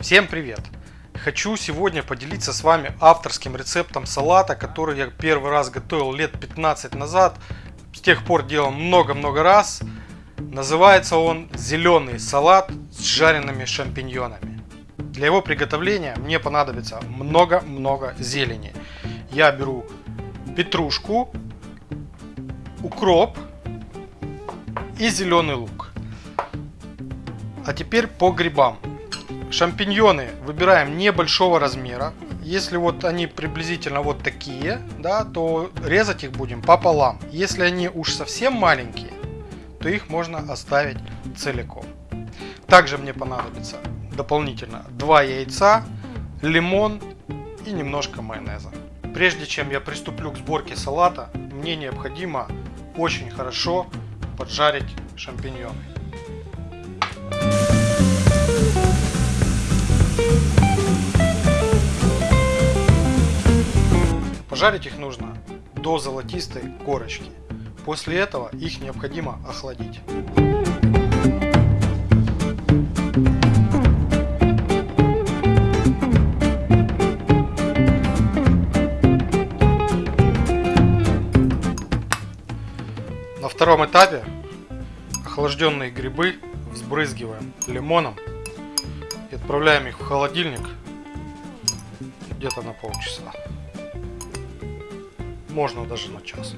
Всем привет! Хочу сегодня поделиться с вами авторским рецептом салата, который я первый раз готовил лет 15 назад. С тех пор делал много-много раз. Называется он зеленый салат с жареными шампиньонами. Для его приготовления мне понадобится много-много зелени. Я беру петрушку, укроп и зеленый лук. А теперь по грибам. Шампиньоны выбираем небольшого размера. Если вот они приблизительно вот такие, да, то резать их будем пополам. Если они уж совсем маленькие, то их можно оставить целиком. Также мне понадобится дополнительно 2 яйца, лимон и немножко майонеза. Прежде чем я приступлю к сборке салата, мне необходимо очень хорошо поджарить шампиньоны. Пожарить их нужно до золотистой корочки. После этого их необходимо охладить. На втором этапе охлажденные грибы взбрызгиваем лимоном и отправляем их в холодильник где-то на полчаса. Можно даже на час.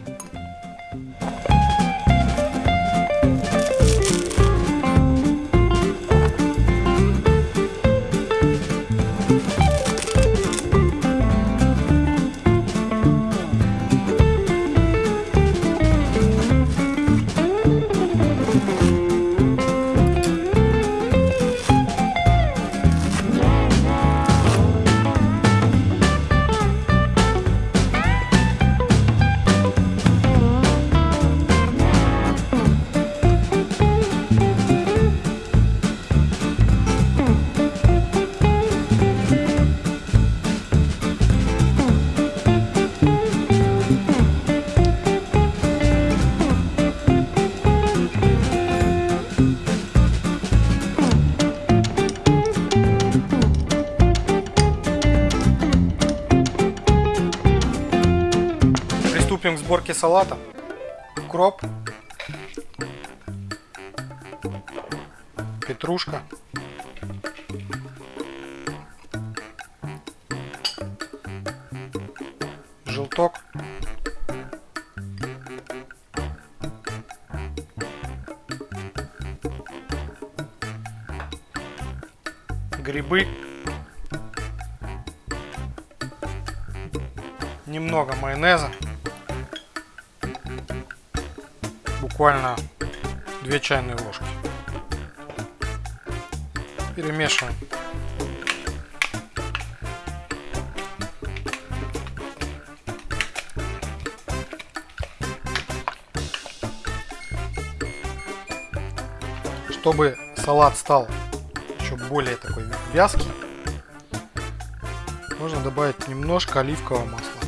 Приступим к сборке салата. Укроп. Петрушка. Желток. Грибы. Немного майонеза. Буквально 2 чайные ложки. Перемешиваем. Чтобы салат стал еще более такой вязкий, можно добавить немножко оливкового масла.